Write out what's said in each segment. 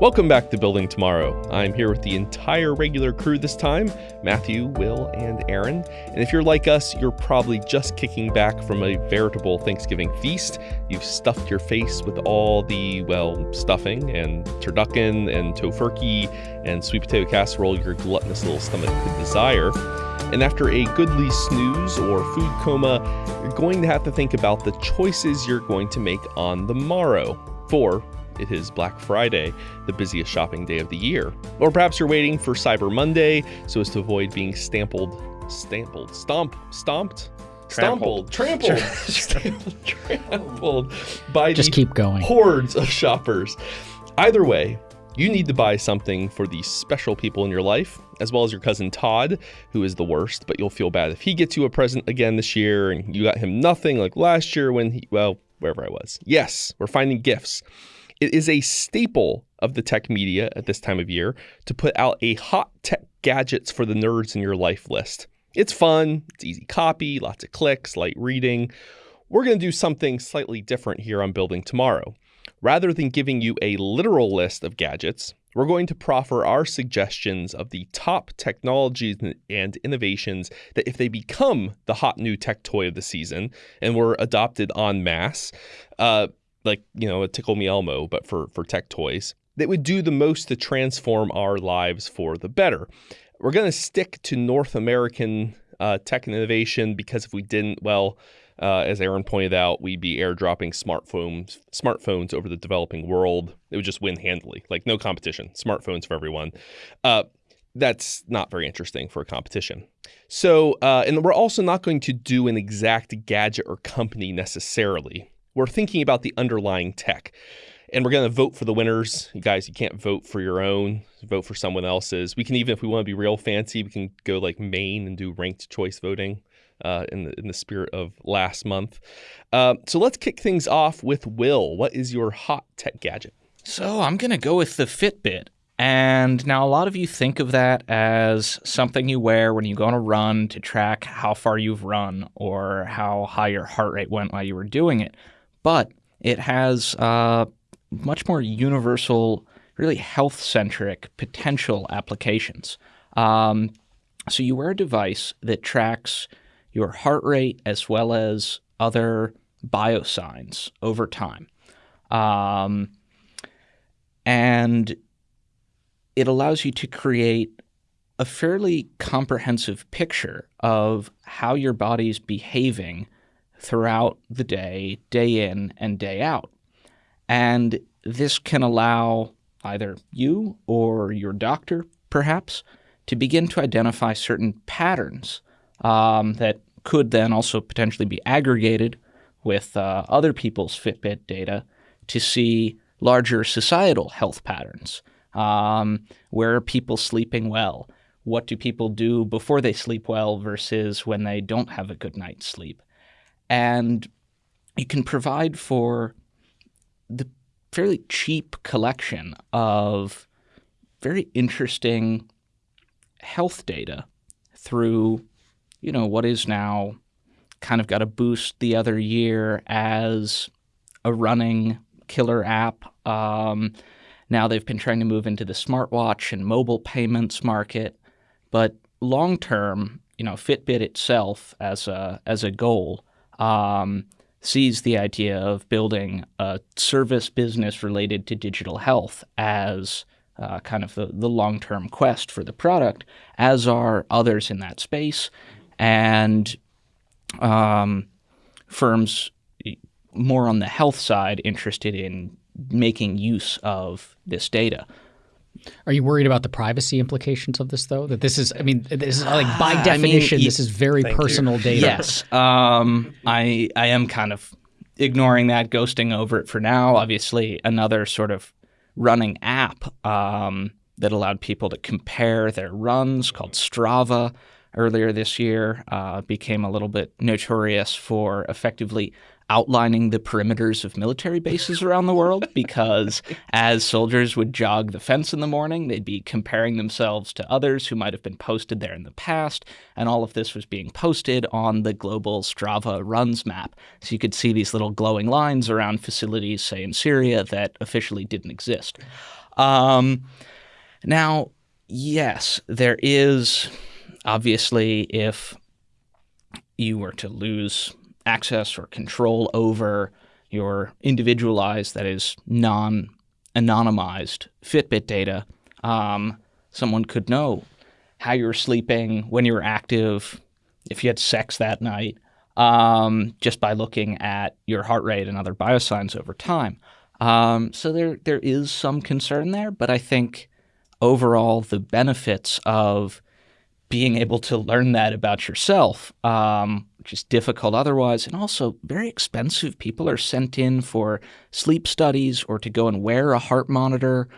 Welcome back to Building Tomorrow. I'm here with the entire regular crew this time Matthew, Will, and Aaron. And if you're like us, you're probably just kicking back from a veritable Thanksgiving feast. You've stuffed your face with all the, well, stuffing and turducken and tofurkey and sweet potato casserole your gluttonous little stomach could desire. And after a goodly snooze or food coma, you're going to have to think about the choices you're going to make on the morrow. For it is Black Friday, the busiest shopping day of the year. Or perhaps you're waiting for Cyber Monday so as to avoid being stampled, stampled, stomp, stomped, Trampled. trampled, trampled, trampled by Just the keep going. hordes of shoppers. Either way, you need to buy something for the special people in your life, as well as your cousin Todd, who is the worst, but you'll feel bad if he gets you a present again this year and you got him nothing like last year when he, well, wherever I was. Yes, we're finding gifts. It is a staple of the tech media at this time of year to put out a hot tech gadgets for the nerds in your life list. It's fun, it's easy copy, lots of clicks, light reading. We're going to do something slightly different here on Building Tomorrow. Rather than giving you a literal list of gadgets, we're going to proffer our suggestions of the top technologies and innovations that, if they become the hot new tech toy of the season and were adopted en masse, uh, like you know a Tickle Me Elmo, but for for tech toys that would do the most to transform our lives for the better. We're going to stick to North American uh, tech innovation because if we didn't, well, uh, as Aaron pointed out, we'd be airdropping smartphones smartphones over the developing world. It would just win handily, like no competition. Smartphones for everyone. Uh, that's not very interesting for a competition. So, uh, and we're also not going to do an exact gadget or company necessarily we're thinking about the underlying tech. And we're going to vote for the winners. You guys, you can't vote for your own, vote for someone else's. We can even, if we want to be real fancy, we can go like Maine and do ranked choice voting uh, in, the, in the spirit of last month. Uh, so let's kick things off with Will. What is your hot tech gadget? So I'm going to go with the Fitbit. And now a lot of you think of that as something you wear when you go on a run to track how far you've run or how high your heart rate went while you were doing it but it has uh, much more universal, really health centric potential applications. Um, so you wear a device that tracks your heart rate as well as other biosigns over time. Um, and it allows you to create a fairly comprehensive picture of how your body's behaving throughout the day, day in and day out. And this can allow either you or your doctor, perhaps, to begin to identify certain patterns um, that could then also potentially be aggregated with uh, other people's Fitbit data to see larger societal health patterns. Um, where are people sleeping well? What do people do before they sleep well versus when they don't have a good night's sleep? And you can provide for the fairly cheap collection of very interesting health data through, you know, what is now kind of got a boost the other year as a running killer app. Um, now they've been trying to move into the smartwatch and mobile payments market, but long term, you know, Fitbit itself as a as a goal um, sees the idea of building a service business related to digital health as uh, kind of the, the long term quest for the product, as are others in that space. And um, firms more on the health side interested in making use of this data. Are you worried about the privacy implications of this, though? That this is, I mean, this is like by definition, I mean, this is very personal you. data. Yes, um, I I am kind of ignoring that, ghosting over it for now. Obviously, another sort of running app um, that allowed people to compare their runs called Strava earlier this year uh, became a little bit notorious for effectively outlining the perimeters of military bases around the world because as soldiers would jog the fence in the morning, they'd be comparing themselves to others who might have been posted there in the past. And all of this was being posted on the global Strava runs map. So you could see these little glowing lines around facilities, say in Syria, that officially didn't exist. Um, now, yes, there is obviously if you were to lose access or control over your individualized, that is non anonymized Fitbit data, um, someone could know how you were sleeping, when you were active, if you had sex that night, um, just by looking at your heart rate and other biosigns over time. Um, so there there is some concern there, but I think overall the benefits of being able to learn that about yourself, um, which is difficult otherwise, and also very expensive. People are sent in for sleep studies or to go and wear a heart monitor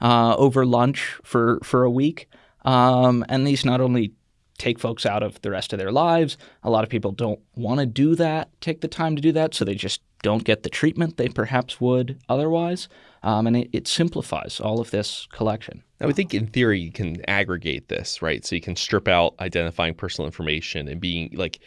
uh, over lunch for for a week. Um, and these not only take folks out of the rest of their lives, a lot of people don't want to do that, take the time to do that, so they just don't get the treatment they perhaps would otherwise. Um, and it, it, simplifies all of this collection. I would think in theory you can aggregate this, right? So you can strip out identifying personal information and being like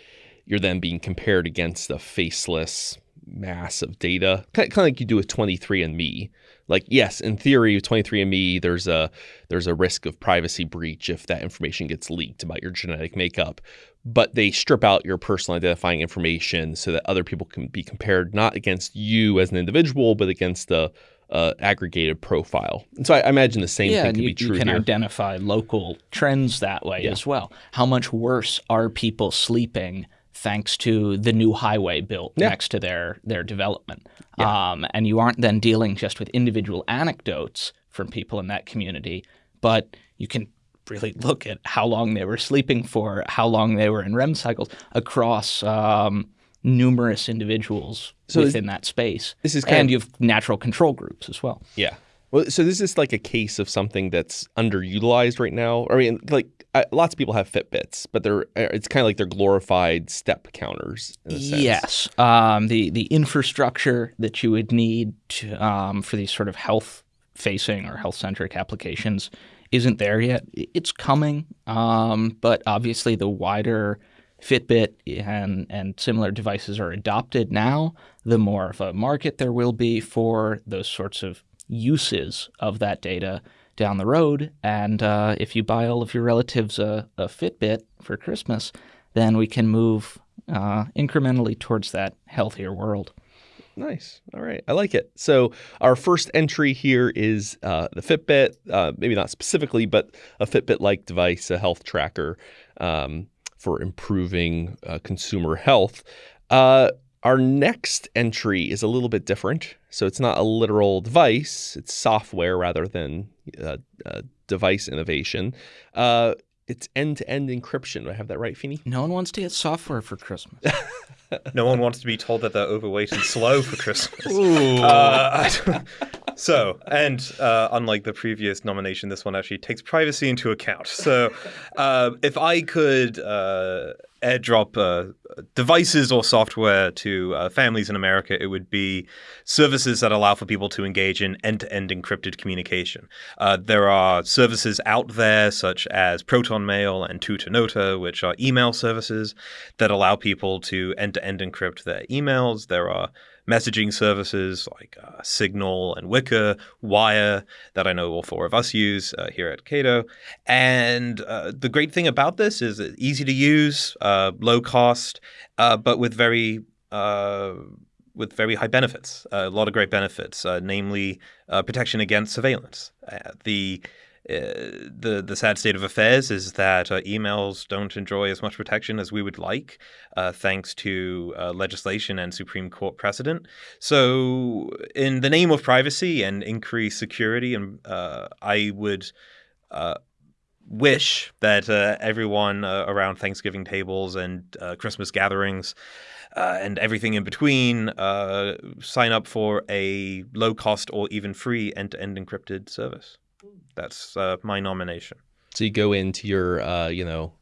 you're then being compared against a faceless mass of data, kind of like you do with 23andMe. Like, yes, in theory, with 23andMe, there's a there's a risk of privacy breach if that information gets leaked about your genetic makeup. But they strip out your personal identifying information so that other people can be compared not against you as an individual, but against the uh, aggregated profile. And so I, I imagine the same yeah, thing could you, be true you can here. identify local trends that way Yeah. as well. How much worse are people sleeping thanks to the new highway built Yeah. next to their their development? Um, and you aren't then dealing just with individual anecdotes from people in that community, but you can really look at how long they were sleeping for, how long they were in REM cycles across um, numerous individuals So within that space. this is kind and of- you have natural control groups as well. Yeah. Well, so this is like a case of something that's underutilized right now. I mean, like I, lots of people have Fitbits, but they're uh, it's kind of like they're glorified step counters. Yes, um, the the infrastructure that you would need to, um, for these sort of health facing or health centric applications isn't there yet. It's coming, um, but obviously the wider Fitbit and and similar devices are adopted now, the more of a market there will be for those sorts of uses of that data down the road. And uh, if you buy all of your relatives a, a Fitbit for Christmas, then we can move uh, incrementally towards that healthier world. Nice. All right. I like it. So our first entry here is uh, the Fitbit. Uh, maybe not specifically, but a Fitbit-like device, a health tracker um, for improving uh, consumer health. Uh, our next entry is a little bit different. So it's not a literal device; it's software rather than uh, uh, device innovation. Uh, it's end-to-end encryption. Do I have that right, Feeney? No one wants to get software for Christmas. No one wants to be told that they're overweight and slow for Christmas. Uh, so, and uh, unlike the previous nomination, this one actually takes privacy into account. So, uh, if I could uh, airdrop uh, devices or software to uh, families in America, it would be services that allow for people to engage in end-to-end encrypted communication. Uh, there are services out there such as Proton Mail and Tutanota, which are email services that allow people to end-to-end encrypt their emails. There are messaging services like uh, Signal and Wickr, Wire, that I know all four of us use uh, here at Cato. And uh, the great thing about this is it's easy to use, uh, low cost, uh, but with very uh, with very high benefits, a lot of great benefits, namely protection against surveillance. The uh, the the sad state of affairs is that uh, emails don't enjoy as much protection as we would like, uh, thanks to uh, legislation and Supreme Court precedent. So, in the name of privacy and increased security, and uh, I would. Wish that everyone around Thanksgiving tables and Christmas gatherings uh, and everything in between uh, sign up for a low cost or even free end to end encrypted service. That's uh, my nomination. So you go into your, uh, you know,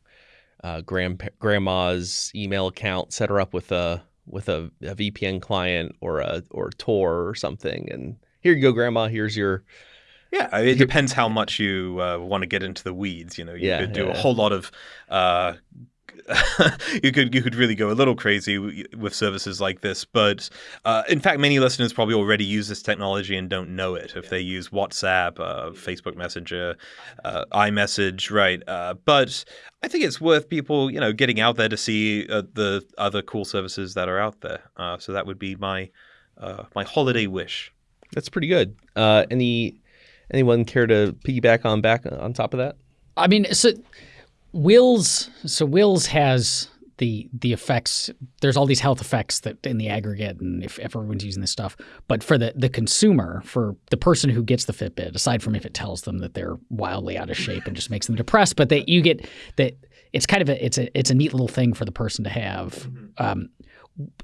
uh, grand grandma's email account, set her up with a with a, a VPN client or a or Tor or something, and here you go, grandma. Here's your Yeah, I- it depends how much you uh, want to get into the weeds. You know, you Yeah, could do yeah. a whole lot of uh, you could you could really go a little crazy with services like this. But uh, in fact, many listeners probably already use this technology and don't know it. If they use WhatsApp, uh, Facebook Messenger, uh, iMessage, right? Uh, but I think it's worth people you know getting out there to see uh, the other cool services that are out there. Uh, so that would be my my holiday wish. That's pretty good. any anyone care to piggyback on back on top of that? I mean, so Wills, so Wills has the the effects. There's all these health effects that in the aggregate, and if, if everyone's using this stuff, but for the the consumer, for the person who gets the Fitbit, aside from if it tells them that they're wildly out of shape and just makes them depressed, but that you get that it's kind of a it's a it's a neat little thing for the person to have. Mm-hmm. Um,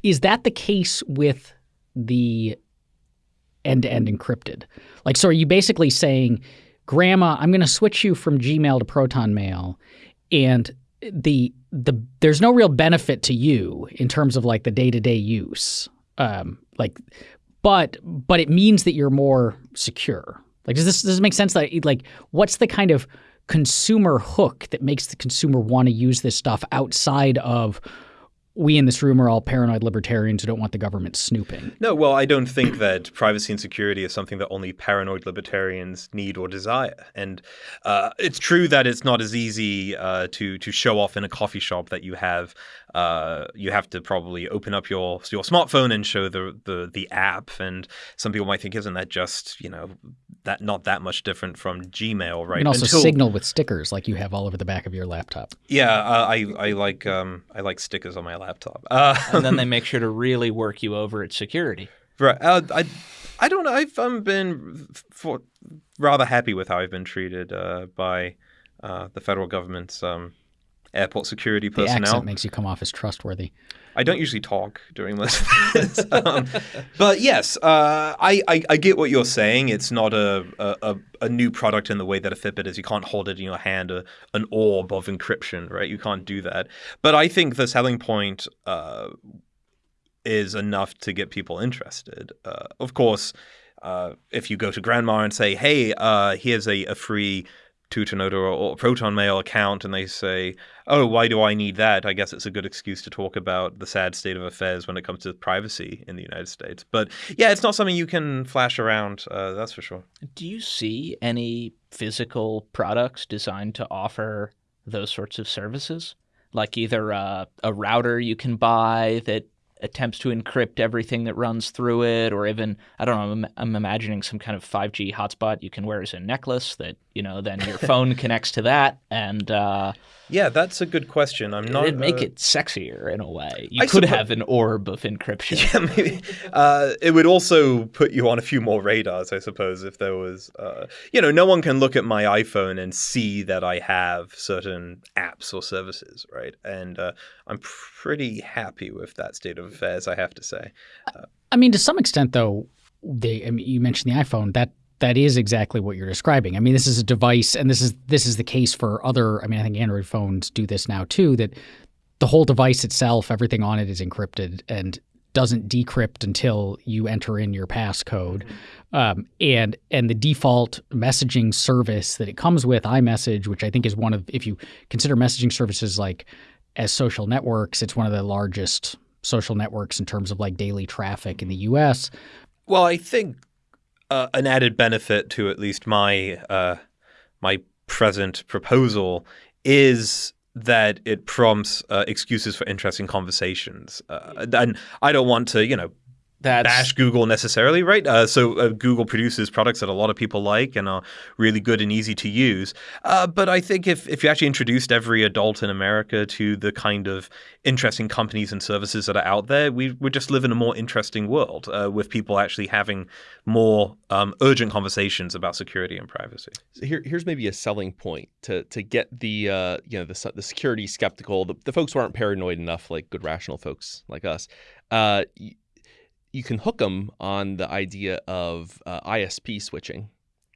is that the case with the end to end encrypted? Like, so are you basically saying? Grandma, I'm going to switch you from Gmail to Proton Mail, and the the there's no real benefit to you in terms of like the day to day use. Um, like, but but it means that you're more secure. Like, does this does this make sense? That like, what's the kind of consumer hook that makes the consumer want to use this stuff outside of we in this room are all paranoid libertarians who don't want the government snooping. No, well, I don't think that privacy and security is something that only paranoid libertarians need or desire. And uh, it's true that it's not as easy uh, to to show off in a coffee shop that you have uh, you have to probably open up your your smartphone and show the, the the app. And some people might think, isn't that just you know that not that much different from Gmail, right? You can also Until, signal with stickers like you have all over the back of your laptop. Yeah, uh, I I like um, I like stickers on my laptop. Uh, and then they make sure to really work you over at security. Right. Uh, I I don't know. I've um, been for, rather happy with how I've been treated uh, by uh, the federal government's um, airport security personnel. The accent makes you come off as trustworthy. I don't usually talk during this, um, but yes, uh, I, I, I get what you're saying. It's not a, a, a new product in the way that a Fitbit is. You can't hold it in your hand, a, an orb of encryption, right? You can't do that. But I think the selling point uh, is enough to get people interested. Uh, of course, uh, if you go to grandma and say, "Hey, uh, here's a, a free." Tutanota or, Proton Mail account and they say, oh, why do I need that? I guess it's a good excuse to talk about the sad state of affairs when it comes to privacy in the United States. But yeah, it's not something you can flash around, uh, that's for sure. Do you see any physical products designed to offer those sorts of services? Like either a, a router you can buy that attempts to encrypt everything that runs through it, or even I don't know. I'm, I'm, imagining some kind of 5G hotspot you can wear as a necklace that you know then your phone connects to that, and uh, yeah, that's a good question. I'm not. It'd make uh, it sexier in a way. You I could have an orb of encryption. Yeah, maybe. Uh, it would also put you on a few more radars, I suppose, if there was. Uh, you know, no one can look at my iPhone and see that I have certain apps or services, right? And uh, I'm pretty happy with that state of affairs, I have to say. Uh, I mean, to some extent, though, they. I mean, you mentioned the iPhone. That that is exactly what you're describing. I mean, this is a device, and this is this is the case for other. I mean, I think Android phones do this now too. That the whole device itself, everything on it is encrypted and doesn't decrypt until you enter in your passcode. Mm-hmm. Um, and and the default messaging service that it comes with, iMessage, which I think is one of, if you consider messaging services like as social networks, it's one of the largest social networks in terms of like daily traffic in the U.S. Well, I think uh, an added benefit to at least my uh, my present proposal is that it prompts uh, excuses for interesting conversations. Uh, and I don't want to, you know, that's... bash Google necessarily, right? Uh, so uh, Google produces products that a lot of people like and are really good and easy to use. Uh, but I think if, if you actually introduced every adult in America to the kind of interesting companies and services that are out there, we would just live in a more interesting world uh, with people actually having more um, urgent conversations about security and privacy. So here, here's maybe a selling point to to get the uh, you know the, the security skeptical, the, the folks who aren't paranoid enough, like good rational folks like us uh, you can hook them on the idea of uh, ISP switching,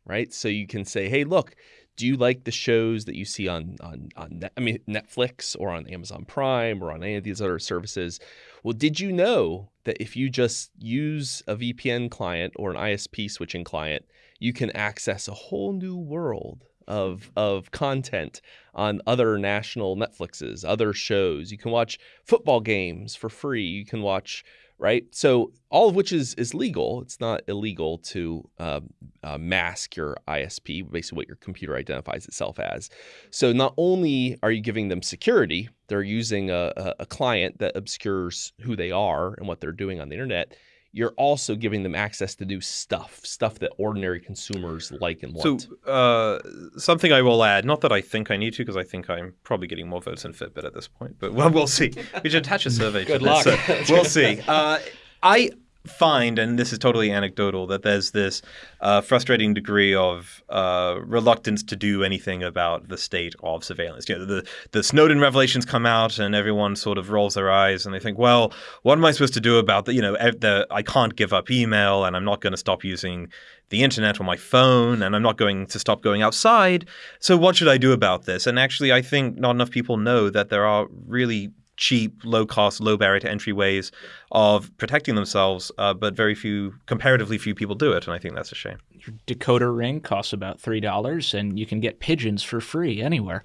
right? So you can say, hey, look, do you like the shows that you see on on on Net, I mean Netflix or on Amazon Prime or on any of these other services? Well, did you know that if you just use a VPN client or an ISP switching client, you can access a whole new world of of content on other national Netflixes, other shows. You can watch football games for free. You can watch right? So all of which is is legal. It's not illegal to uh, uh, mask your ISP, basically what your computer identifies itself as. So not only are you giving them security, they're using a, a client that obscures who they are and what they're doing on the internet you're also giving them access to new stuff, stuff that ordinary consumers like and want. So, uh, something I will add, not that I think I need to, because I think I'm probably getting more votes than Fitbit at this point, but well, we'll see. We should attach a survey Good to luck. this. So we'll see. Uh, I find, and this is totally anecdotal, that there's this uh, frustrating degree of uh, reluctance to do anything about the state of surveillance. You know, the the Snowden revelations come out, and everyone sort of rolls their eyes, and they think, "Well, what am I supposed to do about that? You know, the, I can't give up email, and I'm not going to stop using the internet or my phone, and I'm not going to stop going outside. So, what should I do about this?" And actually, I think not enough people know that there are really cheap, low cost, low barrier to entry ways of protecting themselves, uh, but very few, comparatively few people do it, and I think that's a shame. Your decoder ring costs about three dollars, and you can get pigeons for free anywhere.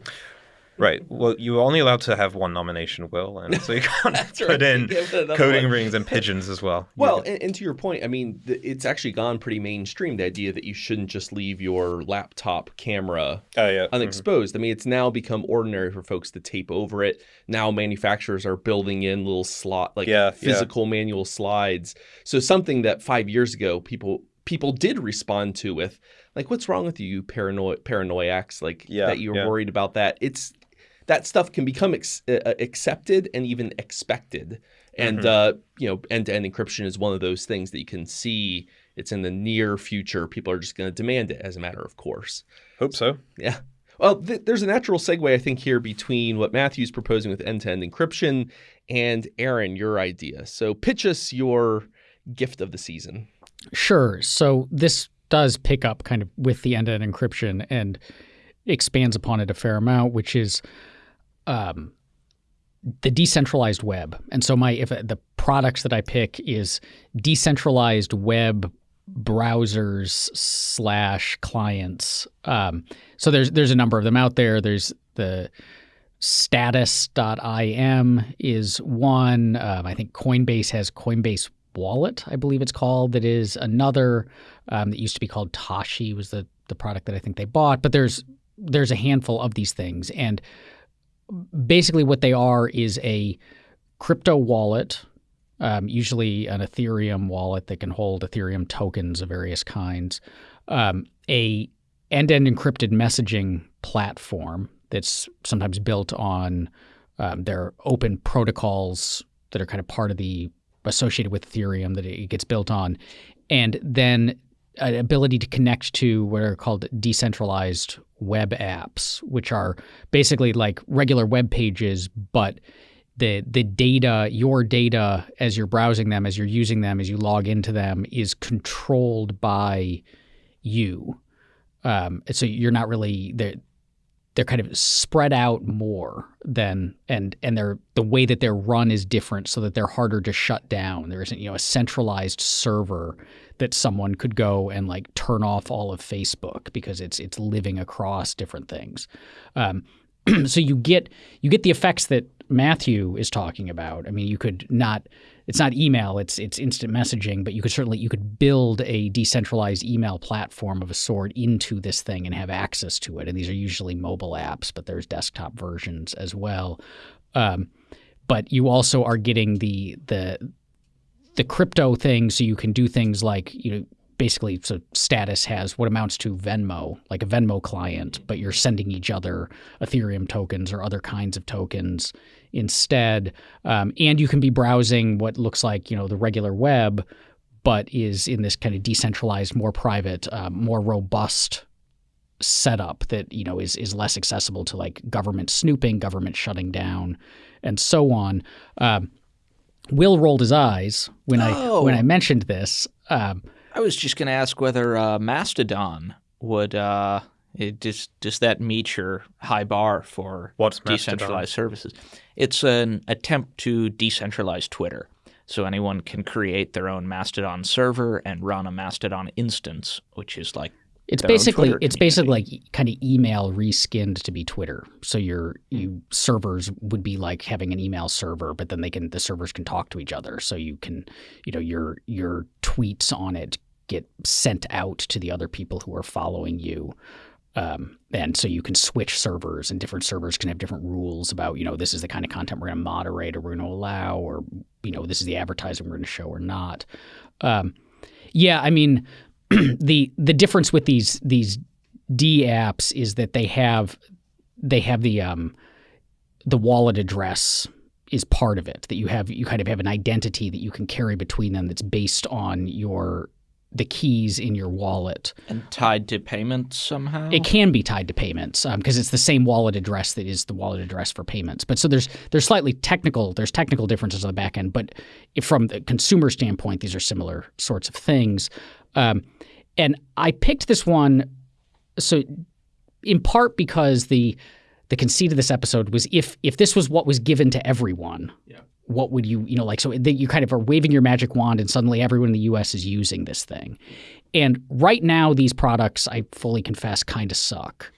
Right. Well, you're only allowed to have one nomination, Will, and so you can't put right. in Give it another coding one. rings and pigeons as well. Well, and, and to your point, I mean, it's actually gone pretty mainstream. The idea that you shouldn't just leave your laptop camera Oh yeah. Mm-hmm. unexposed. I mean, it's now become ordinary for folks to tape over it. Now manufacturers are building in little slot, like Yeah, yeah. physical manual slides. So something that five years ago people people did respond to with, like, "What's wrong with you, you paranoid paranoiacs?" Like Yeah, that you're yeah. worried about that. It's that stuff can become ex- uh, accepted and even expected. And Mm-hmm. uh, you know, end-to-end encryption is one of those things that you can see. It's in the near future. People are just going to demand it as a matter of course. Hope so. Yeah. Well, th- there's a natural segue, I think, here between what Matthew's proposing with end to end encryption and Aaron, your idea. So pitch us your gift of the season. Sure. So this does pick up kind of with the end-to-end encryption and expands upon it a fair amount, which is um, the decentralized web. And so my if the products that I pick is decentralized web browsers slash clients. Um, so there's there's a number of them out there. There's the status.im is one. Um, I think Coinbase has Coinbase Wallet, I believe it's called, that is another um, that used to be called Toshi was the the product that I think they bought. But there's there's a handful of these things, and basically what they are is a crypto wallet, um, usually an Ethereum wallet that can hold Ethereum tokens of various kinds, um, a end-to-end encrypted messaging platform that's sometimes built on um, their open protocols that are kind of part of the associated with Ethereum that it gets built on, and then ability to connect to what are called decentralized web apps, which are basically like regular web pages, but the the data, your data as you're browsing them, as you're using them, as you log into them, is controlled by you. Um, so you're not really they're they're kind of spread out more than and and they're the way that they're run is different so that they're harder to shut down. There isn't you know a centralized server that someone could go and like turn off all of Facebook because it's it's living across different things. Um, so you get you get the effects that Matthew is talking about. I mean, you could not it's not email, it's it's instant messaging, but you could certainly you could build a decentralized email platform of a sort into this thing and have access to it. And these are usually mobile apps, but there's desktop versions as well. Um, but you also are getting the the the crypto thing, so you can do things like you know basically so status has what amounts to Venmo, like a Venmo client, but you're sending each other Ethereum tokens or other kinds of tokens instead. Um, and you can be browsing what looks like you know the regular web, but is in this kind of decentralized, more private, um, more robust setup that you know is is less accessible to like government snooping, government shutting down, and so on. Um, Will rolled his eyes when Oh. I when I mentioned this. Um, I was just going to ask whether uh, Mastodon would uh, it does does that meet your high bar for What's Mastodon? decentralized services? It's an attempt to decentralize Twitter, so anyone can create their own Mastodon server and run a Mastodon instance, which is like It's basically it's basically like kind of email reskinned to be Twitter. So your you servers would be like having an email server, but then they can the servers can talk to each other. So you can you know your your tweets on it get sent out to the other people who are following you. Um, and so you can switch servers, and different servers can have different rules about, you know, this is the kind of content we're going to moderate or we're going to allow, or, you know, this is the advertising we're going to show or not. Um, yeah, I mean, the the difference with these these D apps is that they have they have the um, the wallet address is part of it that you have you kind of have an identity that you can carry between them that's based on your the keys in your wallet. and tied to payments somehow. It can be tied to payments because it's the same wallet address that is the wallet address for payments. But so there's there's slightly technical there's technical differences on the back end. But if from the consumer standpoint, these are similar sorts of things. Um, and I picked this one so in part because the the conceit of this episode was if if this was what was given to everyone, what would you you know like so that you kind of are waving your magic wand and suddenly everyone in the U.S. is using this thing, and right now these products I fully confess kind of suck.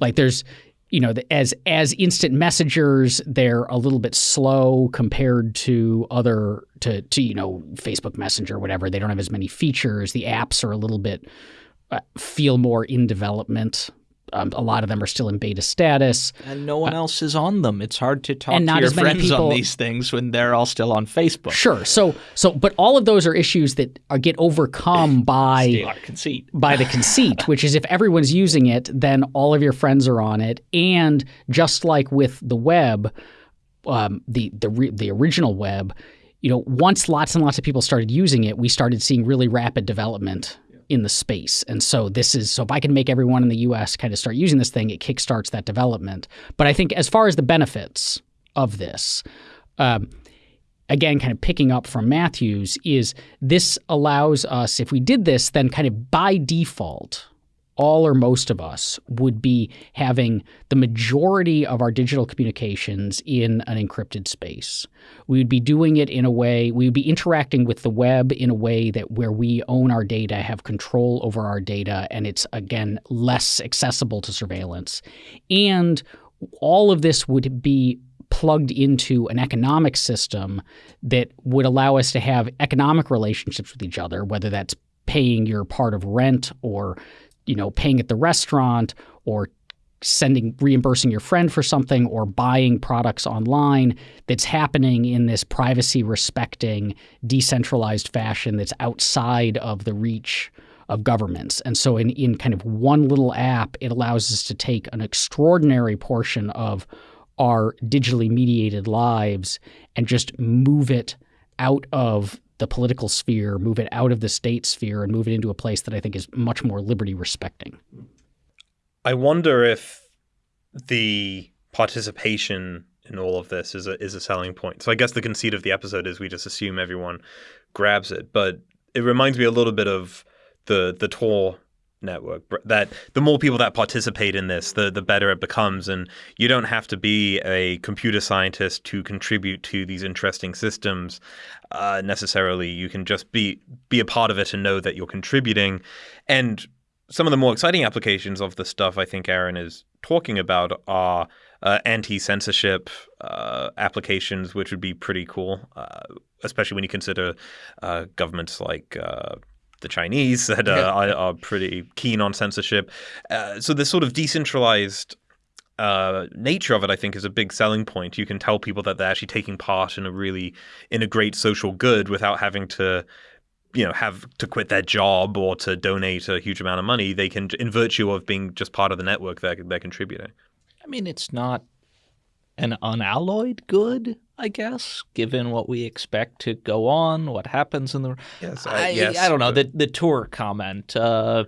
Like there's you know as as instant messengers they're a little bit slow compared to other to to you know Facebook Messenger whatever. They don't have as many features. The apps are a little bit uh, feel more in development um, a lot of them are still in beta status and no one else is on them. It's hard to talk to your friends people- on these things when they're all still on Facebook. Sure. So so but all of those are issues that are get overcome by A lot of conceit. by the conceit, which is if everyone's using it, then all of your friends are on it, and just like with the web, um, the the re- the original web, you know, once lots and lots of people started using it, we started seeing really rapid development in the space. And so this is so if I can make everyone in the US kind of start using this thing, it kickstarts that development. But I think as far as the benefits of this, um, again, kind of picking up from Matthews, is this allows us, if we did this, then kind of by default, all or most of us would be having the majority of our digital communications in an encrypted space. We would be doing it in a way, we would be interacting with the web in a way that where we own our data, have control over our data, and it's again less accessible to surveillance. And all of this would be plugged into an economic system that would allow us to have economic relationships with each other, whether that's paying your part of rent or you know paying at the restaurant or sending reimbursing your friend for something or buying products online that's happening in this privacy respecting decentralized fashion that's outside of the reach of governments. And so in, in kind of one little app, it allows us to take an extraordinary portion of our digitally mediated lives and just move it out of the political sphere, move it out of the state sphere, and move it into a place that I think is much more liberty respecting. I wonder if the participation in all of this is a is a selling point. So I guess the conceit of the episode is we just assume everyone grabs it, but it reminds me a little bit of the the Tor network that the more people that participate in this the the better it becomes. And you don't have to be a computer scientist to contribute to these interesting systems uh, necessarily. You can just be be a part of it and know that you're contributing. And some of the more exciting applications of the stuff I think Aaron is talking about are uh, anti-censorship uh, applications, which would be pretty cool, uh, especially when you consider uh, governments like uh, the Chinese that uh, are, are pretty keen on censorship. Uh, so this sort of decentralized uh, nature of it, I think, is a big selling point. You can tell people that they're actually taking part in a really in a great social good without having to you know have to quit their job or to donate a huge amount of money they can in virtue of being just part of the network they're, they're contributing I mean, it's not an unalloyed good, I guess, given what we expect to go on, what happens in the. yes I, yes I don't know the the Tor comment. Uh,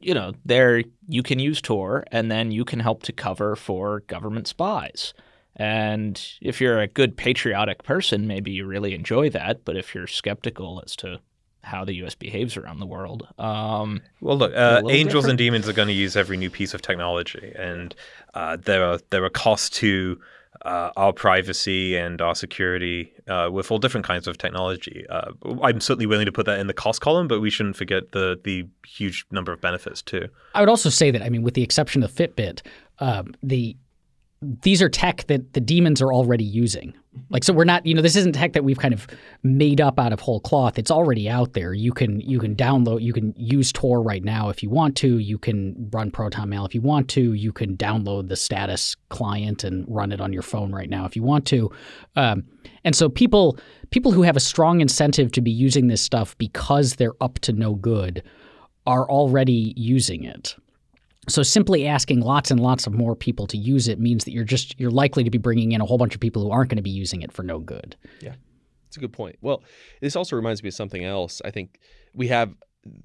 you know, there you can use Tor, and then you can help to cover for government spies. And if you're a good patriotic person, maybe you really enjoy that. But if you're skeptical as to how the U.S. behaves around the world, um, Well, look, uh, angels different. and demons are going to use every new piece of technology, and uh, there are there are costs to uh, our privacy and our security uh, with all different kinds of technology. Uh, I'm certainly willing to put that in the cost column, but we shouldn't forget the the huge number of benefits too. I would also say that I mean, with the exception of Fitbit, uh, the these are tech that the demons are already using. Like so we're not, you know, this isn't tech that we've kind of made up out of whole cloth. It's already out there. You can you can download, you can use Tor right now if you want to. You can run Proton Mail if you want to. You can download the status client and run it on your phone right now if you want to. Um, and so people people who have a strong incentive to be using this stuff because they're up to no good are already using it. So simply asking lots and lots of more people to use it means that you're just you're likely to be bringing in a whole bunch of people who aren't going to be using it for no good. Yeah. It's a good point. Well, this also reminds me of something else. I think we have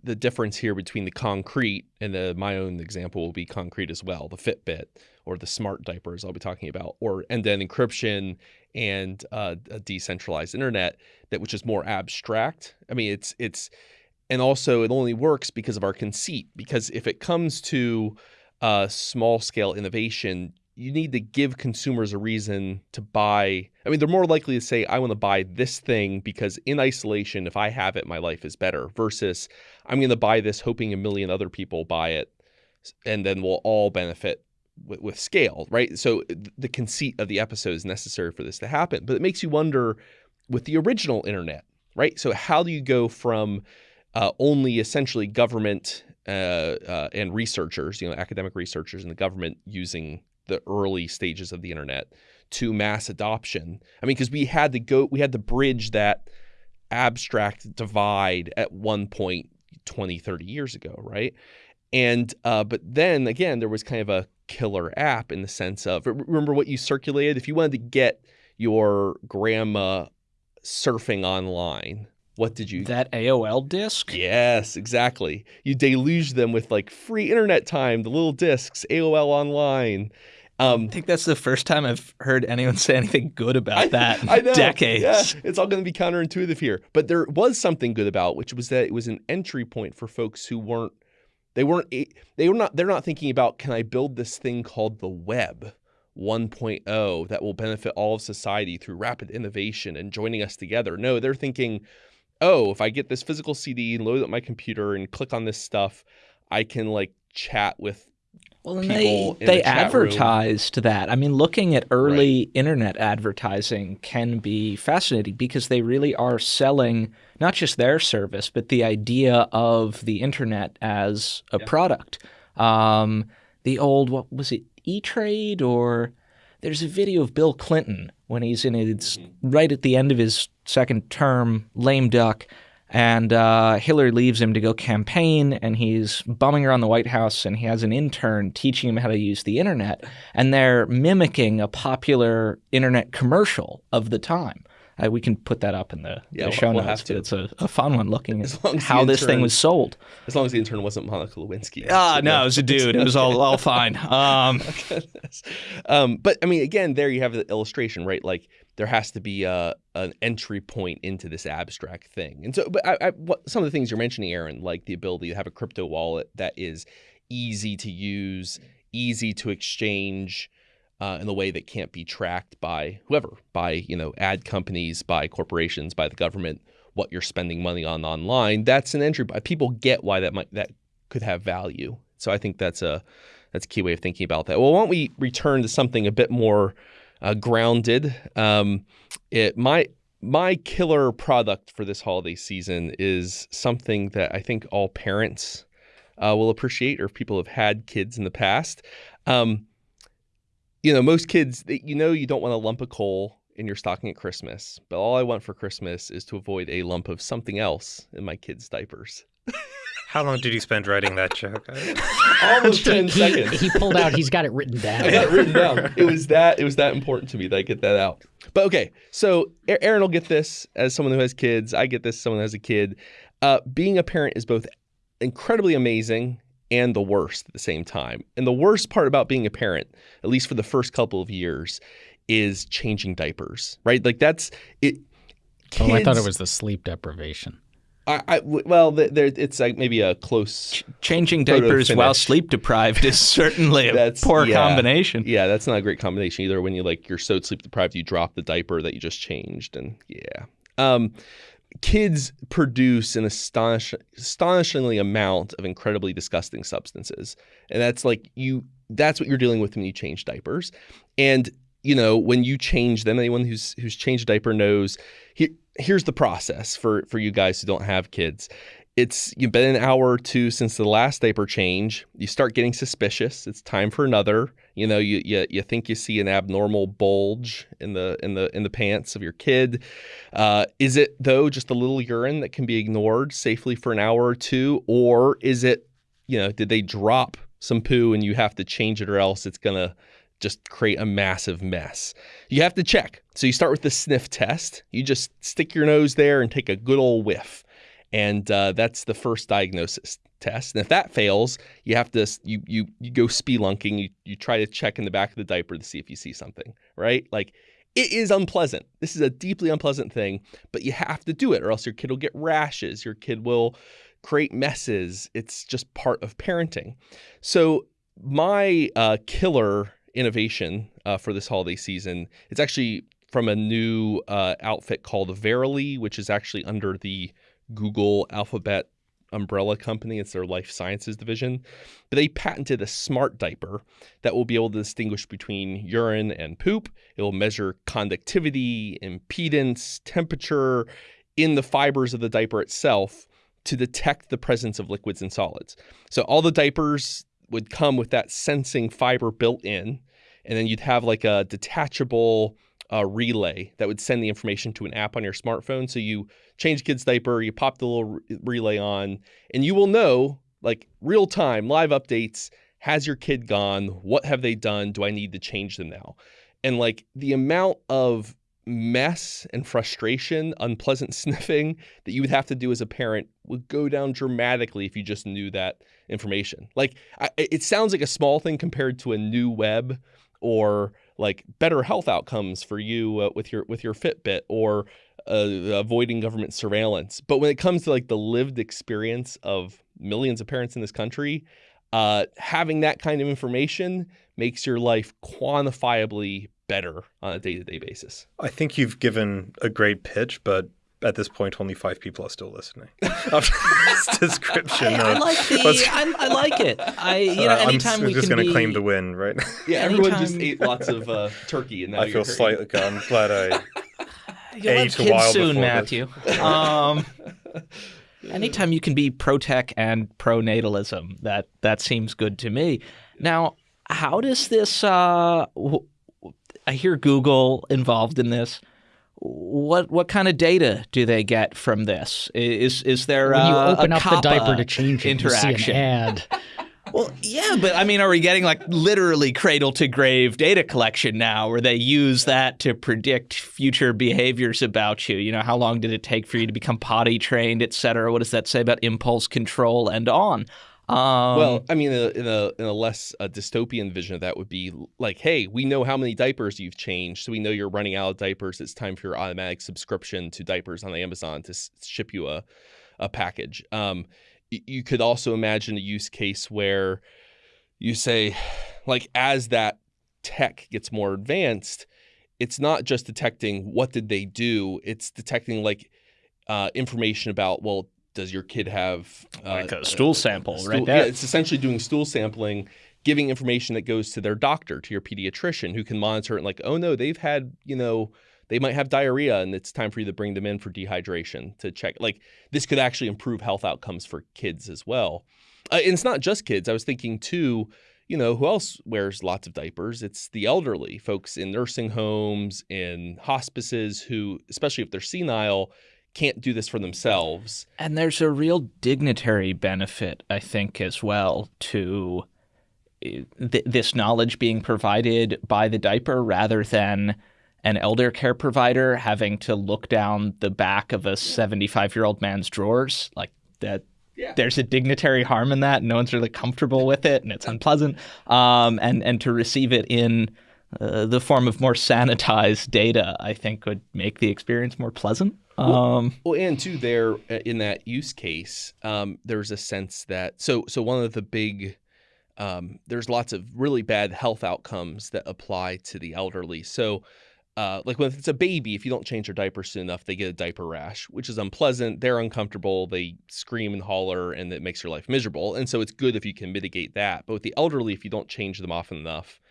the difference here between the concrete and the my own example will be concrete as well, the Fitbit or the smart diapers I'll be talking about, or and then encryption and uh, a decentralized internet that which is more abstract. I mean, it's it's and also it only works because of our conceit. Because if it comes to uh, small scale innovation, you need to give consumers a reason to buy. I mean, they're more likely to say, I want to buy this thing because in isolation, if I have it, my life is better, versus I'm going to buy this hoping a million other people buy it and then we'll all benefit with, with scale, right? So the conceit of the episode is necessary for this to happen. But it makes you wonder with the original internet, right? So how do you go from uh, only essentially government uh, uh, and researchers, you know, academic researchers in the government using the early stages of the internet to mass adoption. I mean, because we had to go, we had to bridge that abstract divide at one point 20, 30 years ago, right? And, uh, but then again, there was kind of a killer app in the sense of remember what you circulated? If you wanted to get your grandma surfing online, what did you that AOL disc? Yes, exactly. You deluge them with like free internet time, the little discs, AOL online. Um, I think that's the first time I've heard anyone say anything good about that I, I know. decades. Yeah, it's all going to be counterintuitive here. But there was something good about, which was that it was an entry point for folks who weren't they weren't they were not they're not thinking about can I build this thing called the web 1.0 that will benefit all of society through rapid innovation and joining us together. No, they're thinking oh, if I get this physical CD and load up my computer and click on this stuff, I can like chat with well, and they they advertised room. that. I mean, looking at early right. internet advertising can be fascinating because they really are selling not just their service, but the idea of the internet as a yeah. product. Um, the old what was it, E Trade or there's a video of Bill Clinton when he's in his mm-hmm. right at the end of his second term, lame duck, and uh, Hillary leaves him to go campaign, and he's bumming around the White House, and he has an intern teaching him how to use the internet, and they're mimicking a popular internet commercial of the time. Uh, we can put that up in the, yeah, the show we'll notes. It's a, a, fun one looking at how this thing was sold. As long as the intern wasn't Monica Lewinsky. Ah, no, it was a dude. It was all, all fine. Um, um, but I mean, again, there you have the illustration, right? Like there has to be a, an entry point into this abstract thing. And so, but I, I, what, some of the things you're mentioning, Aaron, like the ability to have a crypto wallet that is easy to use, easy to exchange, uh, in a way that can't be tracked by whoever, by you know ad companies, by corporations, by the government, what you're spending money on online. That's an entry. People get why that might that could have value. So I think that's a that's a key way of thinking about that. Well, why don't we return to something a bit more uh, grounded? Um, it my my killer product for this holiday season is something that I think all parents uh, will appreciate, or if people have had kids in the past. Um, you know, most kids, you know, you don't want a lump of coal in your stocking at Christmas, but all I want for Christmas is to avoid a lump of something else in my kids' diapers. How long did you spend writing that joke? Almost ten seconds. He pulled out. He's got it written down. I got it written down. It was that. It was that important to me that I get that out. But okay, so Aaron will get this as someone who has kids. I get this as someone who has a kid. Uh, being a parent is both incredibly amazing and the worst at the same time. And the worst part about being a parent, at least for the first couple of years, is changing diapers, right? Like that's it. Kids, oh, I thought it was the sleep deprivation. I, I well, there it's like maybe a close. Changing diapers while sleep deprived is certainly a That's poor yeah. combination. Yeah, that's not a great combination either. When you like you're so sleep deprived, you drop the diaper that you just changed, and yeah. Um, kids produce an astonish, astonishingly amount of incredibly disgusting substances, and that's like you. That's what you're dealing with when you change diapers, and you know when you change them. Anyone who's who's changed a diaper knows. Here, here's the process for for you guys who don't have kids. It's you've been an hour or two since the last diaper change. You start getting suspicious. It's time for another. You know, you, you you think you see an abnormal bulge in the in the in the pants of your kid. Uh, is it though just a little urine that can be ignored safely for an hour or two, or is it you know did they drop some poo and you have to change it or else it's gonna just create a massive mess. You have to check. So you start with the sniff test. You just stick your nose there and take a good old whiff and uh, that's the first diagnosis test. And if that fails, you have to you you you go spelunking. You you try to check in the back of the diaper to see if you see something, right? Like it is unpleasant. This is a deeply unpleasant thing, but you have to do it, or else your kid will get rashes. Your kid will create messes. It's just part of parenting. So my uh, killer innovation uh, for this holiday season, it's actually from a new uh, outfit called Verily, which is actually under the Google Alphabet umbrella company. It's their life sciences division. But they patented a smart diaper that will be able to distinguish between urine and poop. It will measure conductivity, impedance, temperature in the fibers of the diaper itself to detect the presence of liquids and solids. So all the diapers would come with that sensing fiber built in, and then you'd have like a detachable uh, relay that would send the information to an app on your smartphone. So you change kid's diaper, you pop the little re- relay on, and you will know like real time live updates. Has your kid gone? What have they done? Do I need to change them now? And like the amount of mess and frustration, unpleasant sniffing that you would have to do as a parent would go down dramatically if you just knew that information. Like I, it sounds like a small thing compared to a new web or like better health outcomes for you uh, with your with your Fitbit or uh, avoiding government surveillance. But when it comes to like the lived experience of millions of parents in this country, uh, having that kind of information makes your life quantifiably better on a day-to-day basis. I think you've given a great pitch, but at this point, only five people are still listening. After this description, I, I like the. let's- I, I like it. I you know Uh, I'm anytime s- we just going to be, claim the win, right? Yeah, everyone just ate lots of uh, turkey, and now I you're feel slightly. I'm glad I. You'll have ate a kids while soon, Matthew. Um, anytime you can be pro tech and pro natalism, that that seems good to me. Now, how does this? Uh, w- I hear Google involved in this. What what kind of data do they get from this? Is is there When you uh, open a up the diaper to change it, interaction? ad. Well, yeah, but I mean, are we getting like literally cradle to grave data collection now where they use that to predict future behaviors about you? You know, how long did it take for you to become potty trained, et cetera? What does that say about impulse control and on? Um, Well, I mean, in a, in a, in a less uh, dystopian vision of that would be like, hey, we know how many diapers you've changed, so we know you're running out of diapers. It's time for your automatic subscription to diapers on the Amazon to ship you a, a package. Um, you could also imagine a use case where you say, like, as that tech gets more advanced, it's not just detecting what did they do; it's detecting like uh, information about well. Does your kid have uh, Like a stool sample, right stool- there. Yeah, it's essentially doing stool sampling, giving information that goes to their doctor, to your pediatrician, who can monitor it and like, oh no, they've had, you know, they might have diarrhea and it's time for you to bring them in for dehydration to check. Like this could actually improve health outcomes for kids as well. Uh, and it's not just kids. I was thinking too, you know, who else wears lots of diapers? It's the elderly, folks in nursing homes, in hospices who, especially if they're senile, can't do this for themselves. And there's a real dignitary benefit, I think, as well to uh, th- this knowledge being provided by the diaper rather than an elder care provider having to look down the back of a 75 year old man's drawers. Like that. Yeah. There's a dignitary harm in that. No one's really comfortable with it, and it's unpleasant. Um, and and to receive it in uh, the form of more sanitized data, I think would make the experience more pleasant. Um, Well, and too, there uh, in that use case, um, there's a sense that so so one of the big um, there's lots of really bad health outcomes that apply to the elderly. So, uh, like when it's a baby, if you don't change their diaper soon enough, they get a diaper rash, which is unpleasant. They're uncomfortable. They scream and holler, and it makes your life miserable. And so, it's good if you can mitigate that. But with the elderly, if you don't change them often enough,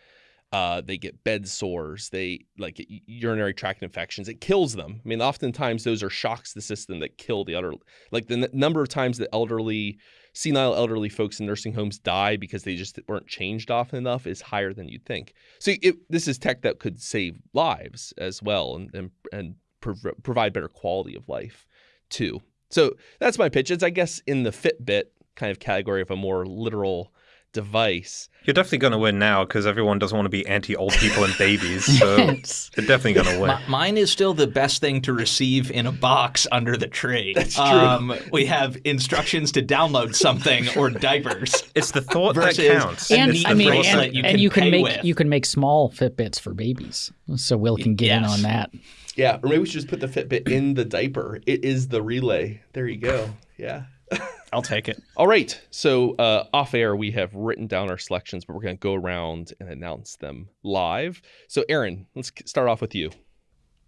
uh, they get bed sores, they like urinary tract infections. It kills them. I mean, oftentimes those are shocks to the system that kill the elderly. Like the n- number of times that elderly, senile elderly folks in nursing homes die because they just weren't changed often enough is higher than you'd think. So it, this is tech that could save lives as well and and, and prov- provide better quality of life too. So that's my pitch. It's I guess in the Fitbit kind of category of a more literal device. You're definitely going to win now because everyone doesn't want to be anti old people and babies. So It's- you're definitely going to win. mi- mine is still the best thing to receive in a box under the tree. That's true. Um, we have instructions to download something or diapers. It's the thought Versus- that counts. and It's I mean, bracelet and, you and can you can make with. you can make small Fitbits for babies. So Will can get in on that. Yeah, or maybe we should just put the Fitbit in the diaper. It is the relay. There you go. Yeah. I'll take it. All right. So uh, off air, we have written down our selections, but we're going to go around and announce them live. So, Aaron, let's start off with you.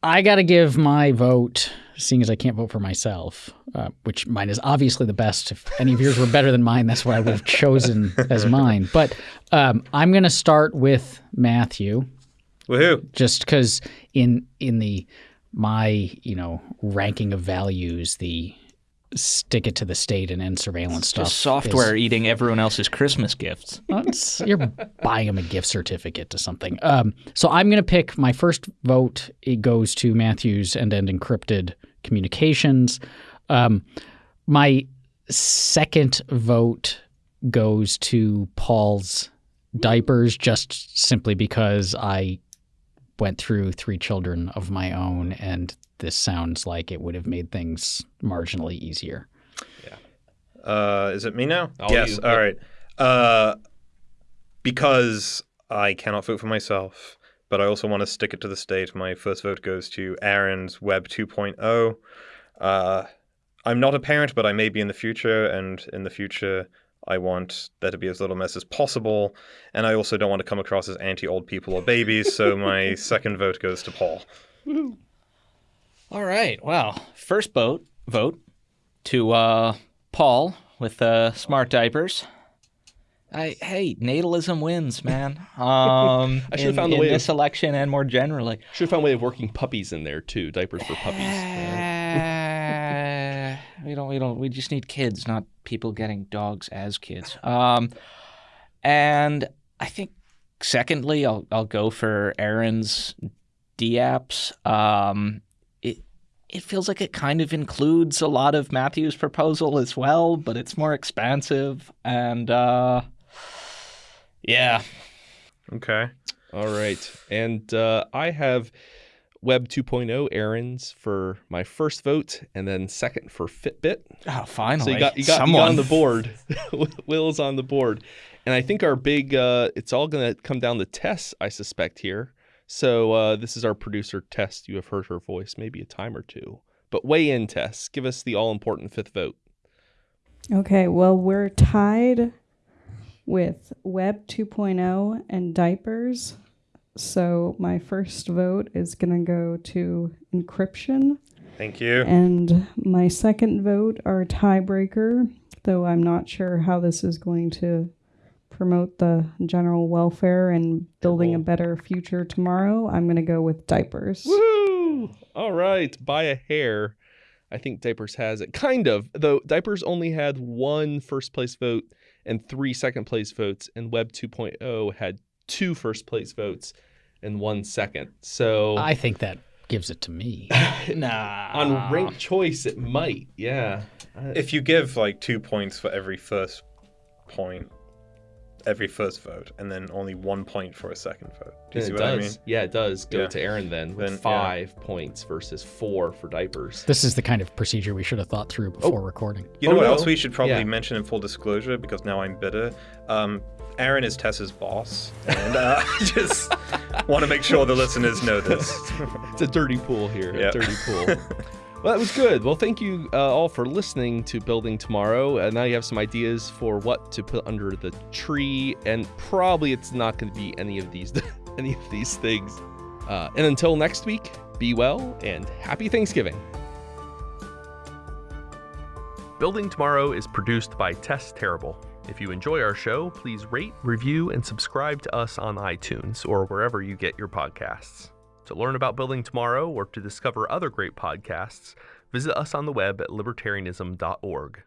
I got to give my vote, seeing as I can't vote for myself, uh, which mine is obviously the best. If any of yours were better than mine, that's what I would have chosen as mine. But um, I'm going to start with Matthew, Woohoo. just because in in the my you know ranking of values, the stick it to the state and end surveillance stuff. Just is- software eating everyone else's Christmas gifts. You're buying them a gift certificate to something. Um, so I'm going to pick my first vote. It goes to Matthews and End Encrypted Communications. Um, my second vote goes to Paul's diapers, just simply because I went through three children of my own, and this sounds like it would have made things marginally easier. Uh, is it me now? All yes. you. All right. Uh, because I cannot vote for myself, but I also want to stick it to the state. My first vote goes to Aaron's Web 2.0. Uh, I'm not a parent, but I may be in the future, and in the future, I want there to be as little mess as possible. And I also don't want to come across as anti old people or babies, so my second vote goes to Paul. All right. Well, first vote vote to uh, Paul with uh, smart diapers. I, hey, natalism wins, man. Um, I should've in- found a in way of- this election and more generally. Should have found a way of working puppies in there too. Diapers for puppies. Yeah. We don't. We don't. We just need kids, not people getting dogs as kids. Um, and I think secondly, I'll I'll go for Aaron's DApps. Um, it it feels like it kind of includes a lot of Matthew's proposal as well, but it's more expansive and uh, yeah. Okay. All right. And uh, I have Web 2.0 Aaron's for my first vote, and then second for Fitbit. Oh, finally, So you got you got, you someone got on the board. Will's on the board, and I think our big uh, it's all going to come down to Tess, I suspect here. So uh, this is our producer Tess. You have heard her voice maybe a time or two, but weigh in, Tess. Give us the all important fifth vote. Okay, well, we're tied with Web 2.0 and diapers. So my first vote is going to go to encryption. Thank you. And my second vote are tiebreaker, though I'm not sure how this is going to promote the general welfare and building a better future tomorrow. I'm going to go with diapers. Woo! All right, by a hair. I think Diapers has it. Kind of, though Diapers only had one first place vote and three second place votes, and Web 2.0 had two first place votes and one second. So I think that gives it to me. nah. on ranked choice, it might. Yeah. If you give like two points for every first point, every first vote, and then only one point for a second vote. Do you it see what does. I mean? Yeah, it does go Yeah. to Aaron then with Then, yeah. five points versus four for Diapers. This is the kind of procedure we should have thought through before recording. You know Oh, what no. else we should probably Yeah. mention in full disclosure because now I'm bitter. Um, Aaron is Tessa's boss, and uh, I just want to make sure the listeners know this. It's a dirty pool here. Yeah. A dirty pool. Well, that was good. Well, thank you uh, all for listening to Building Tomorrow. Uh, now you have some ideas for what to put under the tree, and probably it's not going to be any of these any of these things. Uh, and until next week, be well and happy Thanksgiving. Building Tomorrow is produced by Tess Terrible. If you enjoy our show, please rate, review, and subscribe to us on iTunes or wherever you get your podcasts. To learn about Building Tomorrow or to discover other great podcasts, visit us on the web at libertarianism.org.